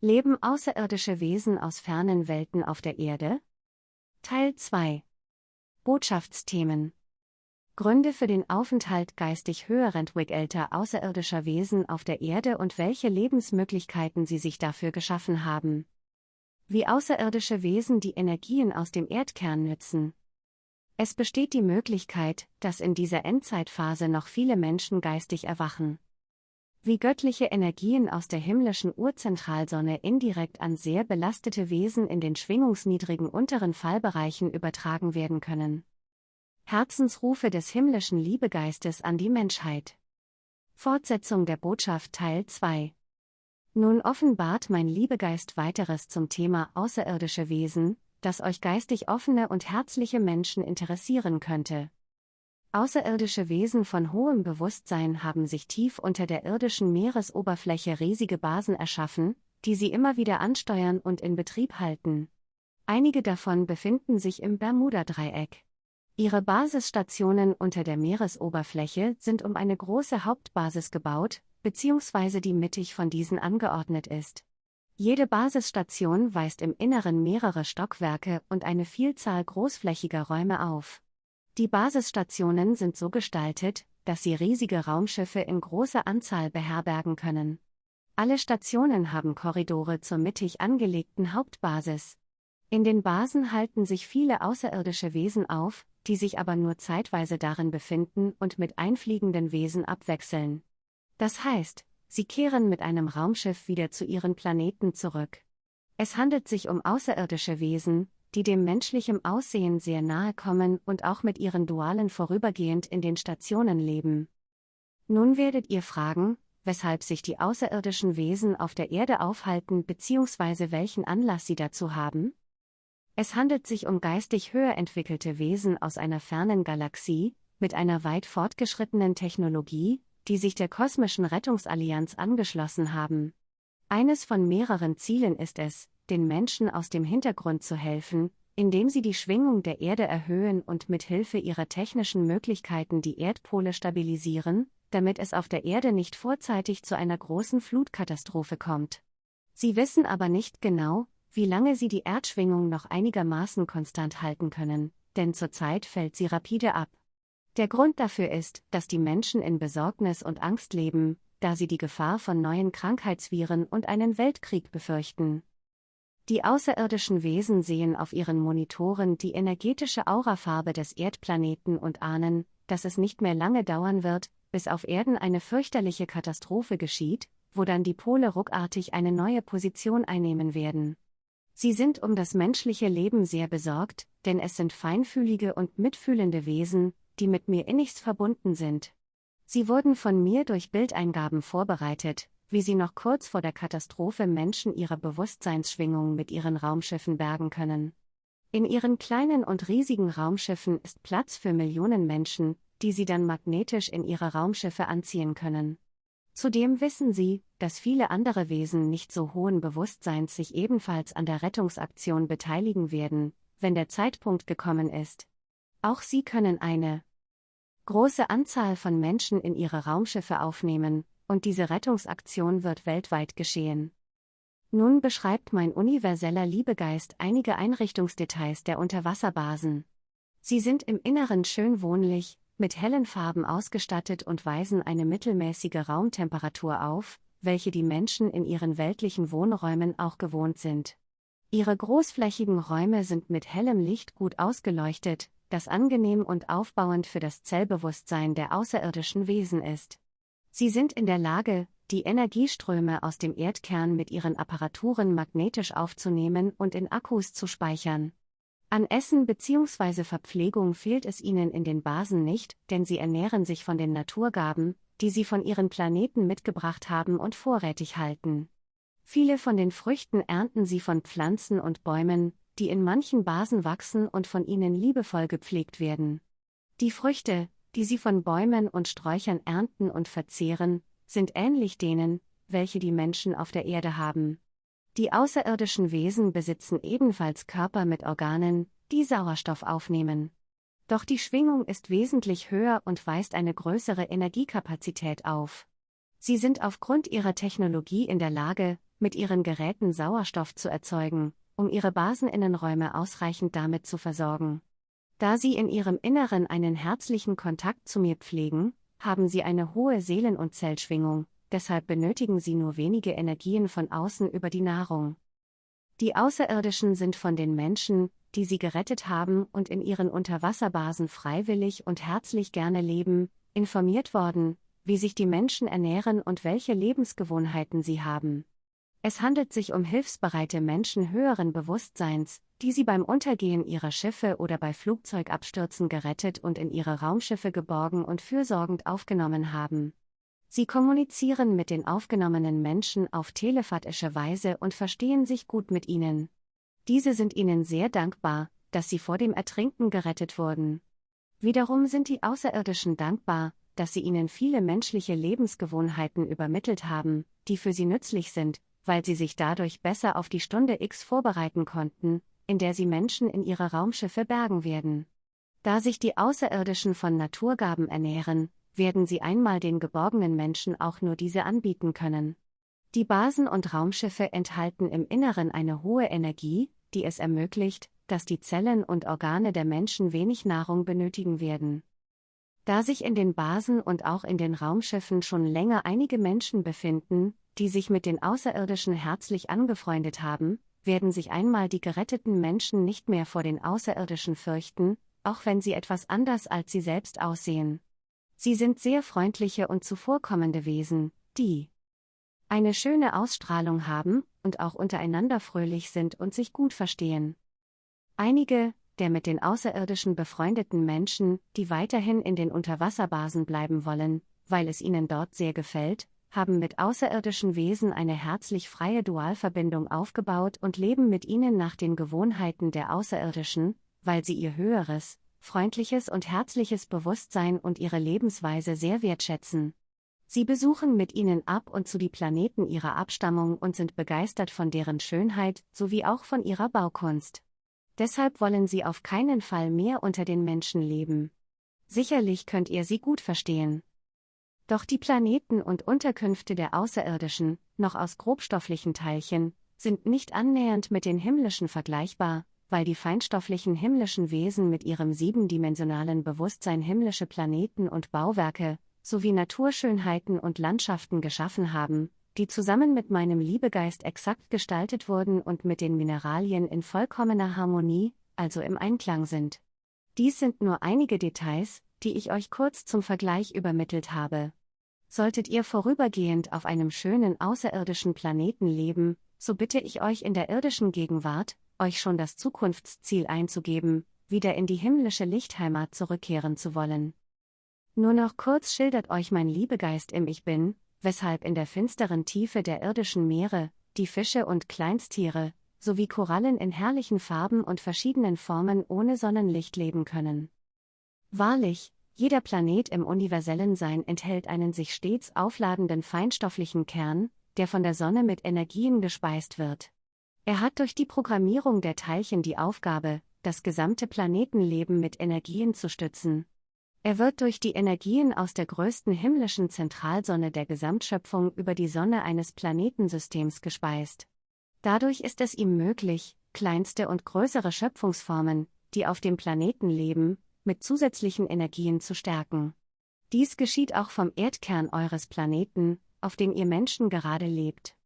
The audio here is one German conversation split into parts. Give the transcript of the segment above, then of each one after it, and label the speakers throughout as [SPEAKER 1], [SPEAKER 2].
[SPEAKER 1] Leben außerirdische Wesen aus fernen Welten auf der Erde? Teil 2 Botschaftsthemen Gründe für den Aufenthalt geistig höher entwickelter außerirdischer Wesen auf der Erde und welche Lebensmöglichkeiten sie sich dafür geschaffen haben. Wie außerirdische Wesen die Energien aus dem Erdkern nützen. Es besteht die Möglichkeit, dass in dieser Endzeitphase noch viele Menschen geistig erwachen wie göttliche Energien aus der himmlischen Urzentralsonne indirekt an sehr belastete Wesen in den schwingungsniedrigen unteren Fallbereichen übertragen werden können. Herzensrufe des himmlischen Liebegeistes an die Menschheit. Fortsetzung der Botschaft Teil 2 Nun offenbart mein Liebegeist weiteres zum Thema außerirdische Wesen, das euch geistig offene und herzliche Menschen interessieren könnte. Außerirdische Wesen von hohem Bewusstsein haben sich tief unter der irdischen Meeresoberfläche riesige Basen erschaffen, die sie immer wieder ansteuern und in Betrieb halten. Einige davon befinden sich im Bermuda-Dreieck. Ihre Basisstationen unter der Meeresoberfläche sind um eine große Hauptbasis gebaut, beziehungsweise die mittig von diesen angeordnet ist. Jede Basisstation weist im Inneren mehrere Stockwerke und eine Vielzahl großflächiger Räume auf. Die Basisstationen sind so gestaltet, dass sie riesige Raumschiffe in großer Anzahl beherbergen können. Alle Stationen haben Korridore zur mittig angelegten Hauptbasis. In den Basen halten sich viele außerirdische Wesen auf, die sich aber nur zeitweise darin befinden und mit einfliegenden Wesen abwechseln. Das heißt, sie kehren mit einem Raumschiff wieder zu ihren Planeten zurück. Es handelt sich um außerirdische Wesen, die dem menschlichen Aussehen sehr nahe kommen und auch mit ihren Dualen vorübergehend in den Stationen leben. Nun werdet ihr fragen, weshalb sich die außerirdischen Wesen auf der Erde aufhalten bzw. welchen Anlass sie dazu haben? Es handelt sich um geistig höher entwickelte Wesen aus einer fernen Galaxie, mit einer weit fortgeschrittenen Technologie, die sich der kosmischen Rettungsallianz angeschlossen haben. Eines von mehreren Zielen ist es, den Menschen aus dem Hintergrund zu helfen, indem sie die Schwingung der Erde erhöhen und mit Hilfe ihrer technischen Möglichkeiten die Erdpole stabilisieren, damit es auf der Erde nicht vorzeitig zu einer großen Flutkatastrophe kommt. Sie wissen aber nicht genau, wie lange sie die Erdschwingung noch einigermaßen konstant halten können, denn zurzeit fällt sie rapide ab. Der Grund dafür ist, dass die Menschen in Besorgnis und Angst leben, da sie die Gefahr von neuen Krankheitsviren und einen Weltkrieg befürchten. Die außerirdischen Wesen sehen auf ihren Monitoren die energetische Aurafarbe des Erdplaneten und ahnen, dass es nicht mehr lange dauern wird, bis auf Erden eine fürchterliche Katastrophe geschieht, wo dann die Pole ruckartig eine neue Position einnehmen werden. Sie sind um das menschliche Leben sehr besorgt, denn es sind feinfühlige und mitfühlende Wesen, die mit mir innigst verbunden sind. Sie wurden von mir durch Bildeingaben vorbereitet, wie sie noch kurz vor der Katastrophe Menschen ihre Bewusstseinsschwingung mit ihren Raumschiffen bergen können. In ihren kleinen und riesigen Raumschiffen ist Platz für Millionen Menschen, die sie dann magnetisch in ihre Raumschiffe anziehen können. Zudem wissen sie, dass viele andere Wesen nicht so hohen Bewusstseins sich ebenfalls an der Rettungsaktion beteiligen werden, wenn der Zeitpunkt gekommen ist. Auch sie können eine große Anzahl von Menschen in ihre Raumschiffe aufnehmen, und diese Rettungsaktion wird weltweit geschehen. Nun beschreibt mein universeller Liebegeist einige Einrichtungsdetails der Unterwasserbasen. Sie sind im Inneren schön wohnlich, mit hellen Farben ausgestattet und weisen eine mittelmäßige Raumtemperatur auf, welche die Menschen in ihren weltlichen Wohnräumen auch gewohnt sind. Ihre großflächigen Räume sind mit hellem Licht gut ausgeleuchtet, das angenehm und aufbauend für das Zellbewusstsein der außerirdischen Wesen ist. Sie sind in der Lage, die Energieströme aus dem Erdkern mit ihren Apparaturen magnetisch aufzunehmen und in Akkus zu speichern. An Essen bzw. Verpflegung fehlt es ihnen in den Basen nicht, denn sie ernähren sich von den Naturgaben, die sie von ihren Planeten mitgebracht haben und vorrätig halten. Viele von den Früchten ernten sie von Pflanzen und Bäumen, die in manchen Basen wachsen und von ihnen liebevoll gepflegt werden. Die Früchte, die sie von Bäumen und Sträuchern ernten und verzehren, sind ähnlich denen, welche die Menschen auf der Erde haben. Die außerirdischen Wesen besitzen ebenfalls Körper mit Organen, die Sauerstoff aufnehmen. Doch die Schwingung ist wesentlich höher und weist eine größere Energiekapazität auf. Sie sind aufgrund ihrer Technologie in der Lage, mit ihren Geräten Sauerstoff zu erzeugen, um ihre Baseninnenräume ausreichend damit zu versorgen. Da sie in ihrem Inneren einen herzlichen Kontakt zu mir pflegen, haben sie eine hohe Seelen- und Zellschwingung, deshalb benötigen sie nur wenige Energien von außen über die Nahrung. Die Außerirdischen sind von den Menschen, die sie gerettet haben und in ihren Unterwasserbasen freiwillig und herzlich gerne leben, informiert worden, wie sich die Menschen ernähren und welche Lebensgewohnheiten sie haben. Es handelt sich um hilfsbereite Menschen höheren Bewusstseins, die sie beim Untergehen ihrer Schiffe oder bei Flugzeugabstürzen gerettet und in ihre Raumschiffe geborgen und fürsorgend aufgenommen haben. Sie kommunizieren mit den aufgenommenen Menschen auf telepathische Weise und verstehen sich gut mit ihnen. Diese sind ihnen sehr dankbar, dass sie vor dem Ertrinken gerettet wurden. Wiederum sind die Außerirdischen dankbar, dass sie ihnen viele menschliche Lebensgewohnheiten übermittelt haben, die für sie nützlich sind, weil sie sich dadurch besser auf die Stunde X vorbereiten konnten, in der sie Menschen in ihre Raumschiffe bergen werden. Da sich die Außerirdischen von Naturgaben ernähren, werden sie einmal den geborgenen Menschen auch nur diese anbieten können. Die Basen und Raumschiffe enthalten im Inneren eine hohe Energie, die es ermöglicht, dass die Zellen und Organe der Menschen wenig Nahrung benötigen werden. Da sich in den Basen und auch in den Raumschiffen schon länger einige Menschen befinden, die sich mit den Außerirdischen herzlich angefreundet haben, werden sich einmal die geretteten Menschen nicht mehr vor den Außerirdischen fürchten, auch wenn sie etwas anders als sie selbst aussehen. Sie sind sehr freundliche und zuvorkommende Wesen, die eine schöne Ausstrahlung haben und auch untereinander fröhlich sind und sich gut verstehen. Einige, der mit den Außerirdischen befreundeten Menschen, die weiterhin in den Unterwasserbasen bleiben wollen, weil es ihnen dort sehr gefällt, haben mit außerirdischen Wesen eine herzlich freie Dualverbindung aufgebaut und leben mit ihnen nach den Gewohnheiten der Außerirdischen, weil sie ihr höheres, freundliches und herzliches Bewusstsein und ihre Lebensweise sehr wertschätzen. Sie besuchen mit ihnen ab und zu die Planeten ihrer Abstammung und sind begeistert von deren Schönheit sowie auch von ihrer Baukunst. Deshalb wollen sie auf keinen Fall mehr unter den Menschen leben. Sicherlich könnt ihr sie gut verstehen. Doch die Planeten und Unterkünfte der Außerirdischen, noch aus grobstofflichen Teilchen, sind nicht annähernd mit den himmlischen vergleichbar, weil die feinstofflichen himmlischen Wesen mit ihrem siebendimensionalen Bewusstsein himmlische Planeten und Bauwerke, sowie Naturschönheiten und Landschaften geschaffen haben, die zusammen mit meinem Liebegeist exakt gestaltet wurden und mit den Mineralien in vollkommener Harmonie, also im Einklang sind. Dies sind nur einige Details, die ich euch kurz zum Vergleich übermittelt habe. Solltet ihr vorübergehend auf einem schönen außerirdischen Planeten leben, so bitte ich euch in der irdischen Gegenwart, euch schon das Zukunftsziel einzugeben, wieder in die himmlische Lichtheimat zurückkehren zu wollen. Nur noch kurz schildert euch mein Liebegeist im Ich Bin, weshalb in der finsteren Tiefe der irdischen Meere, die Fische und Kleinstiere, sowie Korallen in herrlichen Farben und verschiedenen Formen ohne Sonnenlicht leben können. Wahrlich, jeder Planet im universellen Sein enthält einen sich stets aufladenden feinstofflichen Kern, der von der Sonne mit Energien gespeist wird. Er hat durch die Programmierung der Teilchen die Aufgabe, das gesamte Planetenleben mit Energien zu stützen. Er wird durch die Energien aus der größten himmlischen Zentralsonne der Gesamtschöpfung über die Sonne eines Planetensystems gespeist. Dadurch ist es ihm möglich, kleinste und größere Schöpfungsformen, die auf dem Planeten leben, mit zusätzlichen Energien zu stärken. Dies geschieht auch vom Erdkern eures Planeten, auf dem ihr Menschen gerade lebt.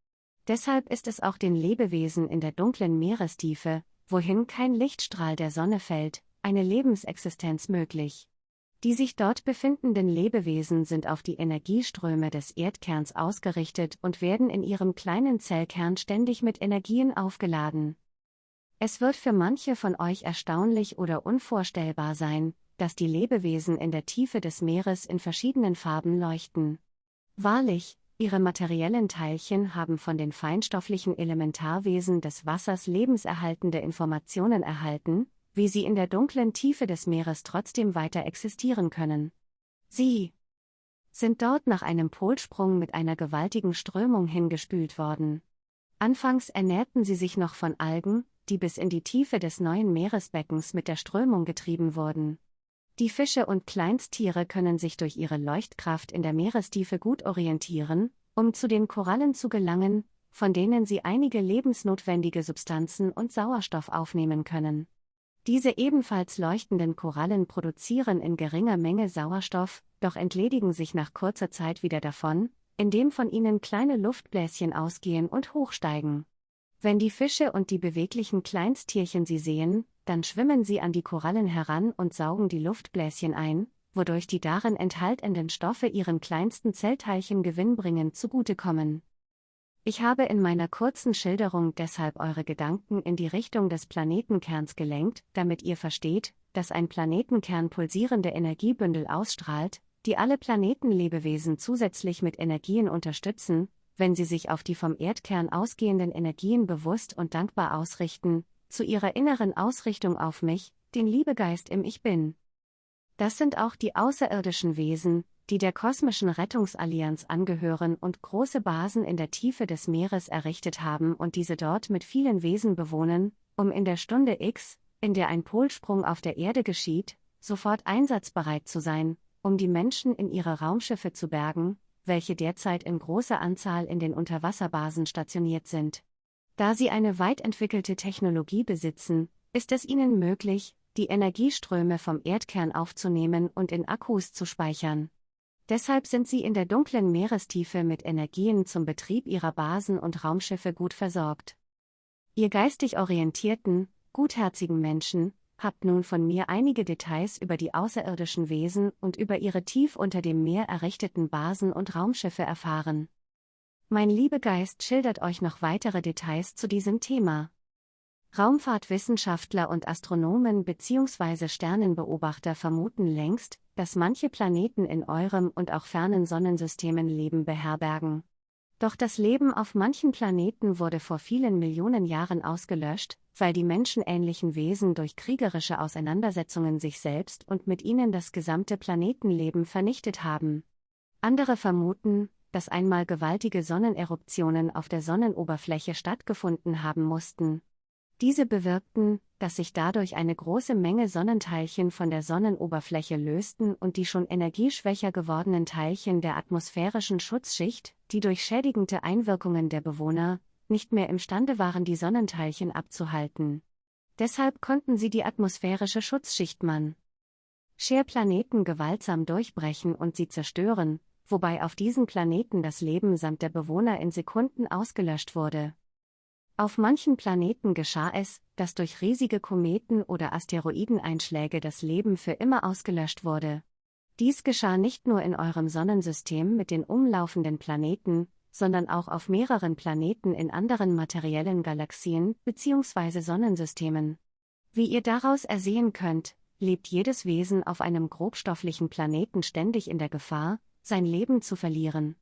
[SPEAKER 1] Deshalb ist es auch den Lebewesen in der dunklen Meerestiefe, wohin kein Lichtstrahl der Sonne fällt, eine Lebensexistenz möglich. Die sich dort befindenden Lebewesen sind auf die Energieströme des Erdkerns ausgerichtet und werden in ihrem kleinen Zellkern ständig mit Energien aufgeladen. Es wird für manche von euch erstaunlich oder unvorstellbar sein, dass die Lebewesen in der Tiefe des Meeres in verschiedenen Farben leuchten. Wahrlich, ihre materiellen Teilchen haben von den feinstofflichen Elementarwesen des Wassers lebenserhaltende Informationen erhalten, wie sie in der dunklen Tiefe des Meeres trotzdem weiter existieren können. Sie sind dort nach einem Polsprung mit einer gewaltigen Strömung hingespült worden. Anfangs ernährten sie sich noch von Algen, die bis in die Tiefe des neuen Meeresbeckens mit der Strömung getrieben wurden. Die Fische und Kleinsttiere können sich durch ihre Leuchtkraft in der Meerestiefe gut orientieren, um zu den Korallen zu gelangen, von denen sie einige lebensnotwendige Substanzen und Sauerstoff aufnehmen können. Diese ebenfalls leuchtenden Korallen produzieren in geringer Menge Sauerstoff, doch entledigen sich nach kurzer Zeit wieder davon, indem von ihnen kleine Luftbläschen ausgehen und hochsteigen. Wenn die Fische und die beweglichen Kleinsttierchen sie sehen, dann schwimmen sie an die Korallen heran und saugen die Luftbläschen ein, wodurch die darin enthaltenen Stoffe ihren kleinsten Zellteilchen gewinnbringend zugutekommen. Ich habe in meiner kurzen Schilderung deshalb eure Gedanken in die Richtung des Planetenkerns gelenkt, damit ihr versteht, dass ein Planetenkern pulsierende Energiebündel ausstrahlt, die alle Planetenlebewesen zusätzlich mit Energien unterstützen, wenn sie sich auf die vom Erdkern ausgehenden Energien bewusst und dankbar ausrichten, zu ihrer inneren Ausrichtung auf mich, den Liebegeist im Ich Bin. Das sind auch die außerirdischen Wesen, die der kosmischen Rettungsallianz angehören und große Basen in der Tiefe des Meeres errichtet haben und diese dort mit vielen Wesen bewohnen, um in der Stunde X, in der ein Polsprung auf der Erde geschieht, sofort einsatzbereit zu sein, um die Menschen in ihre Raumschiffe zu bergen, welche derzeit in großer Anzahl in den Unterwasserbasen stationiert sind. Da sie eine weit entwickelte Technologie besitzen, ist es ihnen möglich, die Energieströme vom Erdkern aufzunehmen und in Akkus zu speichern. Deshalb sind sie in der dunklen Meerestiefe mit Energien zum Betrieb ihrer Basen und Raumschiffe gut versorgt. Ihr geistig orientierten, gutherzigen Menschen, habt nun von mir einige Details über die außerirdischen Wesen und über ihre tief unter dem Meer errichteten Basen und Raumschiffe erfahren. Mein Liebegeist schildert euch noch weitere Details zu diesem Thema. Raumfahrtwissenschaftler und Astronomen bzw. Sternenbeobachter vermuten längst, dass manche Planeten in eurem und auch fernen Sonnensystemen Leben beherbergen. Doch das Leben auf manchen Planeten wurde vor vielen Millionen Jahren ausgelöscht, weil die menschenähnlichen Wesen durch kriegerische Auseinandersetzungen sich selbst und mit ihnen das gesamte Planetenleben vernichtet haben. Andere vermuten, dass einmal gewaltige Sonneneruptionen auf der Sonnenoberfläche stattgefunden haben mussten, diese bewirkten, dass sich dadurch eine große Menge Sonnenteilchen von der Sonnenoberfläche lösten und die schon energieschwächer gewordenen Teilchen der atmosphärischen Schutzschicht, die durch schädigende Einwirkungen der Bewohner, nicht mehr imstande waren, die Sonnenteilchen abzuhalten. Deshalb konnten sie die atmosphärische Schutzschicht man Share-Planeten gewaltsam durchbrechen und sie zerstören, wobei auf diesen Planeten das Leben samt der Bewohner in Sekunden ausgelöscht wurde. Auf manchen Planeten geschah es, dass durch riesige Kometen oder Asteroideneinschläge das Leben für immer ausgelöscht wurde. Dies geschah nicht nur in eurem Sonnensystem mit den umlaufenden Planeten, sondern auch auf mehreren Planeten in anderen materiellen Galaxien bzw. Sonnensystemen. Wie ihr daraus ersehen könnt, lebt jedes Wesen auf einem grobstofflichen Planeten ständig in der Gefahr, sein Leben zu verlieren.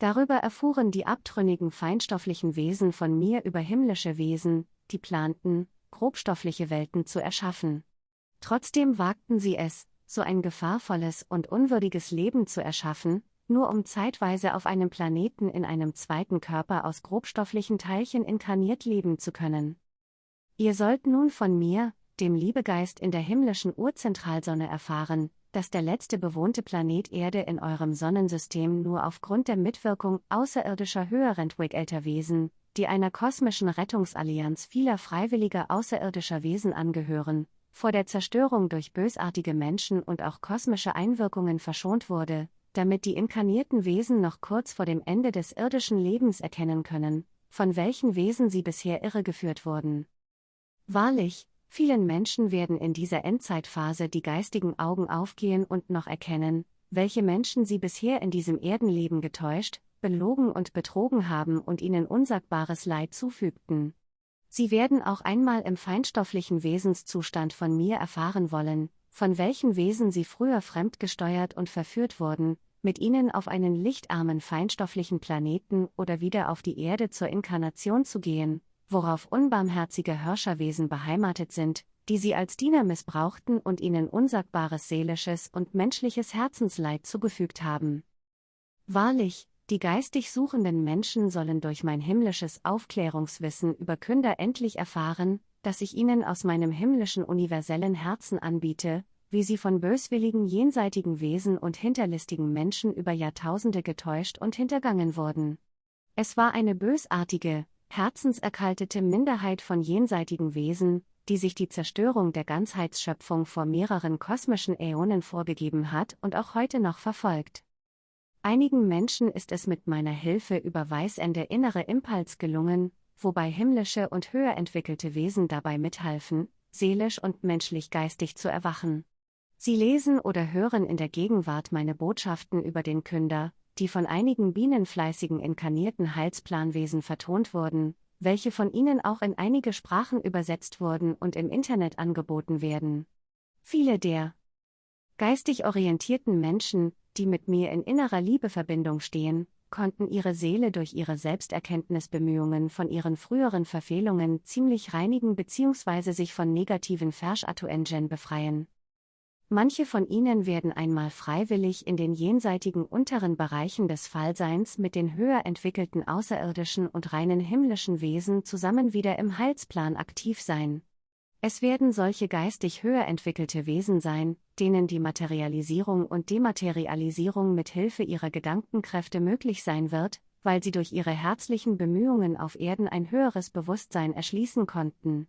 [SPEAKER 1] Darüber erfuhren die abtrünnigen feinstofflichen Wesen von mir über himmlische Wesen, die planten, grobstoffliche Welten zu erschaffen. Trotzdem wagten sie es, so ein gefahrvolles und unwürdiges Leben zu erschaffen, nur um zeitweise auf einem Planeten in einem zweiten Körper aus grobstofflichen Teilchen inkarniert leben zu können. Ihr sollt nun von mir, dem Liebegeist in der himmlischen Urzentralsonne erfahren, dass der letzte bewohnte Planet Erde in eurem Sonnensystem nur aufgrund der Mitwirkung außerirdischer höher entwickelter Wesen, die einer kosmischen Rettungsallianz vieler freiwilliger außerirdischer Wesen angehören, vor der Zerstörung durch bösartige Menschen und auch kosmische Einwirkungen verschont wurde, damit die inkarnierten Wesen noch kurz vor dem Ende des irdischen Lebens erkennen können, von welchen Wesen sie bisher irregeführt wurden. Wahrlich, Vielen Menschen werden in dieser Endzeitphase die geistigen Augen aufgehen und noch erkennen, welche Menschen sie bisher in diesem Erdenleben getäuscht, belogen und betrogen haben und ihnen unsagbares Leid zufügten. Sie werden auch einmal im feinstofflichen Wesenszustand von mir erfahren wollen, von welchen Wesen sie früher fremdgesteuert und verführt wurden, mit ihnen auf einen lichtarmen feinstofflichen Planeten oder wieder auf die Erde zur Inkarnation zu gehen, worauf unbarmherzige Herrscherwesen beheimatet sind, die sie als Diener missbrauchten und ihnen unsagbares seelisches und menschliches Herzensleid zugefügt haben. Wahrlich, die geistig suchenden Menschen sollen durch mein himmlisches Aufklärungswissen über Künder endlich erfahren, dass ich ihnen aus meinem himmlischen universellen Herzen anbiete, wie sie von böswilligen jenseitigen Wesen und hinterlistigen Menschen über Jahrtausende getäuscht und hintergangen wurden. Es war eine bösartige, herzenserkaltete Minderheit von jenseitigen Wesen, die sich die Zerstörung der Ganzheitsschöpfung vor mehreren kosmischen Äonen vorgegeben hat und auch heute noch verfolgt. Einigen Menschen ist es mit meiner Hilfe über Weißende innere Impuls gelungen, wobei himmlische und höher entwickelte Wesen dabei mithalfen, seelisch und menschlich geistig zu erwachen. Sie lesen oder hören in der Gegenwart meine Botschaften über den Künder, die von einigen bienenfleißigen inkarnierten Heilsplanwesen vertont wurden, welche von ihnen auch in einige Sprachen übersetzt wurden und im Internet angeboten werden. Viele der geistig orientierten Menschen, die mit mir in innerer Liebeverbindung stehen, konnten ihre Seele durch ihre Selbsterkenntnisbemühungen von ihren früheren Verfehlungen ziemlich reinigen bzw. sich von negativen Verschatuen befreien. Manche von ihnen werden einmal freiwillig in den jenseitigen unteren Bereichen des Fallseins mit den höher entwickelten außerirdischen und reinen himmlischen Wesen zusammen wieder im Heilsplan aktiv sein. Es werden solche geistig höher entwickelte Wesen sein, denen die Materialisierung und Dematerialisierung mit Hilfe ihrer Gedankenkräfte möglich sein wird, weil sie durch ihre herzlichen Bemühungen auf Erden ein höheres Bewusstsein erschließen konnten.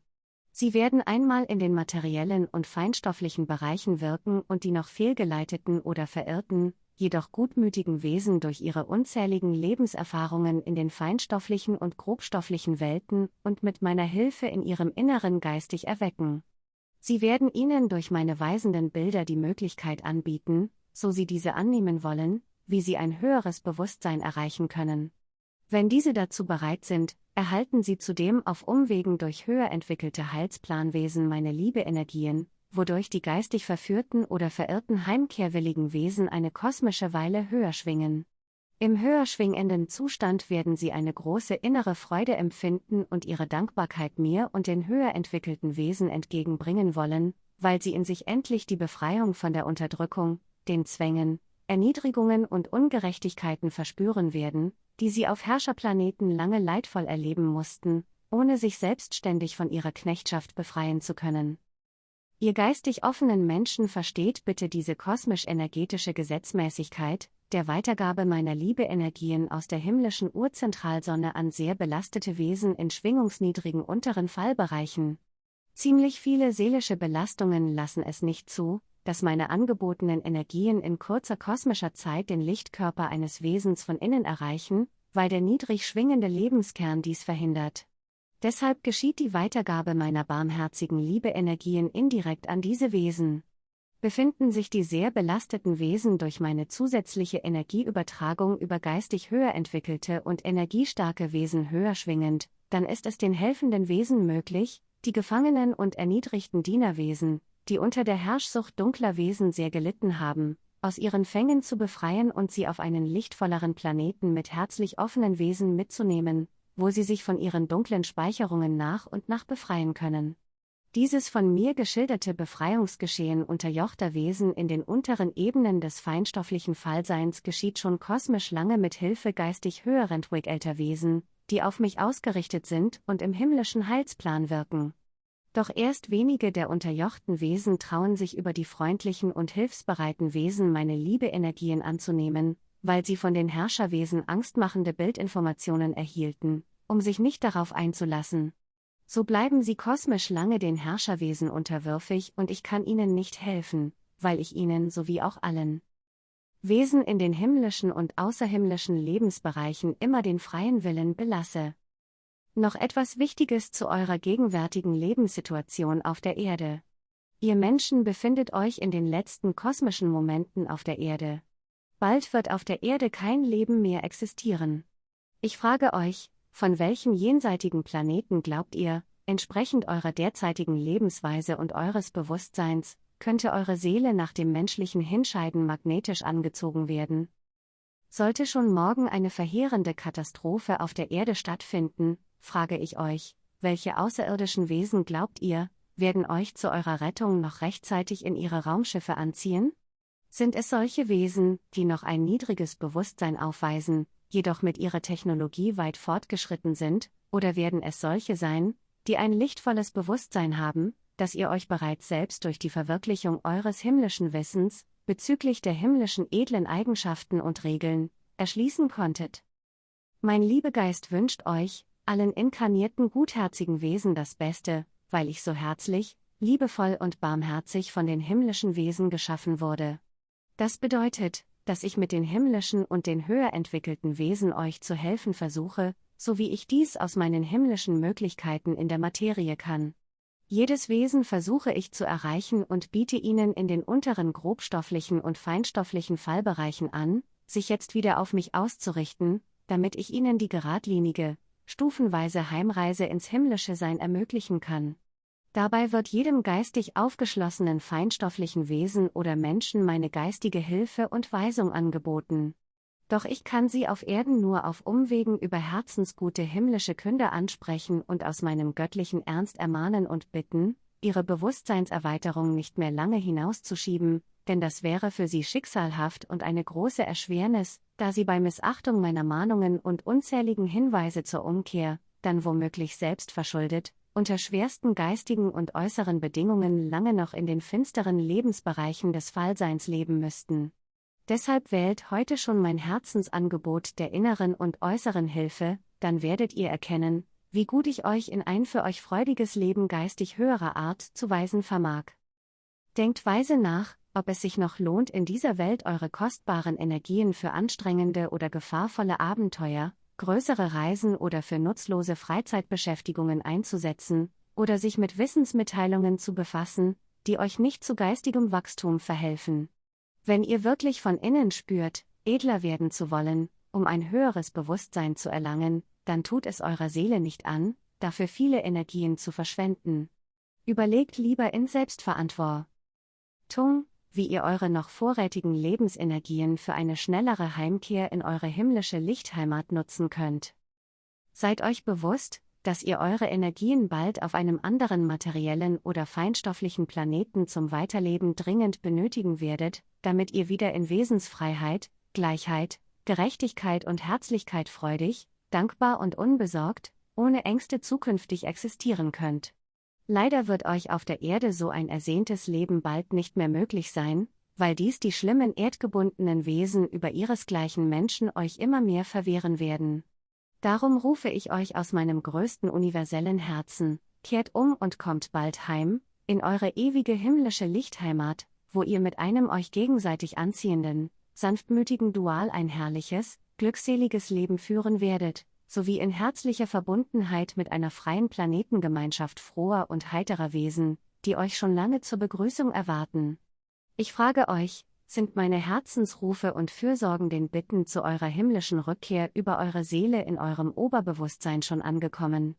[SPEAKER 1] Sie werden einmal in den materiellen und feinstofflichen Bereichen wirken und die noch fehlgeleiteten oder verirrten, jedoch gutmütigen Wesen durch ihre unzähligen Lebenserfahrungen in den feinstofflichen und grobstofflichen Welten und mit meiner Hilfe in ihrem Inneren geistig erwecken. Sie werden ihnen durch meine weisenden Bilder die Möglichkeit anbieten, so sie diese annehmen wollen, wie sie ein höheres Bewusstsein erreichen können. Wenn diese dazu bereit sind, erhalten sie zudem auf Umwegen durch höher entwickelte Heilsplanwesen meine Liebe-Energien, wodurch die geistig verführten oder verirrten heimkehrwilligen Wesen eine kosmische Weile höher schwingen. Im höher schwingenden Zustand werden sie eine große innere Freude empfinden und ihre Dankbarkeit mir und den höher entwickelten Wesen entgegenbringen wollen, weil sie in sich endlich die Befreiung von der Unterdrückung, den Zwängen, Erniedrigungen und Ungerechtigkeiten verspüren werden, die sie auf Herrscherplaneten lange leidvoll erleben mussten, ohne sich selbstständig von ihrer Knechtschaft befreien zu können. Ihr geistig offenen Menschen versteht bitte diese kosmisch-energetische Gesetzmäßigkeit, der Weitergabe meiner Liebe-Energien aus der himmlischen Urzentralsonne an sehr belastete Wesen in schwingungsniedrigen unteren Fallbereichen. Ziemlich viele seelische Belastungen lassen es nicht zu, dass meine angebotenen Energien in kurzer kosmischer Zeit den Lichtkörper eines Wesens von innen erreichen, weil der niedrig schwingende Lebenskern dies verhindert. Deshalb geschieht die Weitergabe meiner barmherzigen Liebe-Energien indirekt an diese Wesen. Befinden sich die sehr belasteten Wesen durch meine zusätzliche Energieübertragung über geistig höher entwickelte und energiestarke Wesen höher schwingend, dann ist es den helfenden Wesen möglich, die gefangenen und erniedrigten Dienerwesen, die unter der Herrschsucht dunkler Wesen sehr gelitten haben, aus ihren Fängen zu befreien und sie auf einen lichtvolleren Planeten mit herzlich offenen Wesen mitzunehmen, wo sie sich von ihren dunklen Speicherungen nach und nach befreien können. Dieses von mir geschilderte Befreiungsgeschehen unterjochter Wesen in den unteren Ebenen des feinstofflichen Fallseins geschieht schon kosmisch lange mit Hilfe geistig höher entwickelter Wesen, die auf mich ausgerichtet sind und im himmlischen Heilsplan wirken. Doch erst wenige der unterjochten Wesen trauen sich über die freundlichen und hilfsbereiten Wesen meine Liebe-Energien anzunehmen, weil sie von den Herrscherwesen angstmachende Bildinformationen erhielten, um sich nicht darauf einzulassen. So bleiben sie kosmisch lange den Herrscherwesen unterwürfig und ich kann ihnen nicht helfen, weil ich ihnen sowie auch allen Wesen in den himmlischen und außerhimmlischen Lebensbereichen immer den freien Willen belasse. Noch etwas Wichtiges zu eurer gegenwärtigen Lebenssituation auf der Erde. Ihr Menschen befindet euch in den letzten kosmischen Momenten auf der Erde. Bald wird auf der Erde kein Leben mehr existieren. Ich frage euch, von welchem jenseitigen Planeten glaubt ihr, entsprechend eurer derzeitigen Lebensweise und eures Bewusstseins, könnte eure Seele nach dem menschlichen Hinscheiden magnetisch angezogen werden? Sollte schon morgen eine verheerende Katastrophe auf der Erde stattfinden, frage ich euch, welche außerirdischen Wesen glaubt ihr, werden euch zu eurer Rettung noch rechtzeitig in ihre Raumschiffe anziehen? Sind es solche Wesen, die noch ein niedriges Bewusstsein aufweisen, jedoch mit ihrer Technologie weit fortgeschritten sind, oder werden es solche sein, die ein lichtvolles Bewusstsein haben, dass ihr euch bereits selbst durch die Verwirklichung eures himmlischen Wissens, bezüglich der himmlischen edlen Eigenschaften und Regeln, erschließen konntet? Mein Liebegeist wünscht euch, allen inkarnierten gutherzigen Wesen das Beste, weil ich so herzlich, liebevoll und barmherzig von den himmlischen Wesen geschaffen wurde. Das bedeutet, dass ich mit den himmlischen und den höher entwickelten Wesen euch zu helfen versuche, so wie ich dies aus meinen himmlischen Möglichkeiten in der Materie kann. Jedes Wesen versuche ich zu erreichen und biete ihnen in den unteren grobstofflichen und feinstofflichen Fallbereichen an, sich jetzt wieder auf mich auszurichten, damit ich ihnen die geradlinige, stufenweise Heimreise ins himmlische Sein ermöglichen kann. Dabei wird jedem geistig aufgeschlossenen feinstofflichen Wesen oder Menschen meine geistige Hilfe und Weisung angeboten. Doch ich kann sie auf Erden nur auf Umwegen über herzensgute himmlische Künder ansprechen und aus meinem göttlichen Ernst ermahnen und bitten, ihre Bewusstseinserweiterung nicht mehr lange hinauszuschieben, denn das wäre für sie schicksalhaft und eine große Erschwernis, da sie bei Missachtung meiner Mahnungen und unzähligen Hinweise zur Umkehr, dann womöglich selbst verschuldet, unter schwersten geistigen und äußeren Bedingungen lange noch in den finsteren Lebensbereichen des Fallseins leben müssten. Deshalb wählt heute schon mein Herzensangebot der inneren und äußeren Hilfe, dann werdet ihr erkennen, wie gut ich euch in ein für euch freudiges Leben geistig höherer Art zu weisen vermag. Denkt weise nach, ob es sich noch lohnt, in dieser Welt eure kostbaren Energien für anstrengende oder gefahrvolle Abenteuer, größere Reisen oder für nutzlose Freizeitbeschäftigungen einzusetzen, oder sich mit Wissensmitteilungen zu befassen, die euch nicht zu geistigem Wachstum verhelfen. Wenn ihr wirklich von innen spürt, edler werden zu wollen, um ein höheres Bewusstsein zu erlangen, dann tut es eurer Seele nicht an, dafür viele Energien zu verschwenden. Überlegt lieber in Selbstverantwortung, wie ihr eure noch vorrätigen Lebensenergien für eine schnellere Heimkehr in eure himmlische Lichtheimat nutzen könnt. Seid euch bewusst, dass ihr eure Energien bald auf einem anderen materiellen oder feinstofflichen Planeten zum Weiterleben dringend benötigen werdet, damit ihr wieder in Wesensfreiheit, Gleichheit, Gerechtigkeit und Herzlichkeit freudig, dankbar und unbesorgt, ohne Ängste zukünftig existieren könnt. Leider wird euch auf der Erde so ein ersehntes Leben bald nicht mehr möglich sein, weil dies die schlimmen erdgebundenen Wesen über ihresgleichen Menschen euch immer mehr verwehren werden. Darum rufe ich euch aus meinem größten universellen Herzen, kehrt um und kommt bald heim, in eure ewige himmlische Lichtheimat, wo ihr mit einem euch gegenseitig anziehenden, sanftmütigen Dual ein herrliches, glückseliges Leben führen werdet, sowie in herzlicher Verbundenheit mit einer freien Planetengemeinschaft froher und heiterer Wesen, die euch schon lange zur Begrüßung erwarten. Ich frage euch, sind meine Herzensrufe und Fürsorgen den Bitten zu eurer himmlischen Rückkehr über eure Seele in eurem Oberbewusstsein schon angekommen.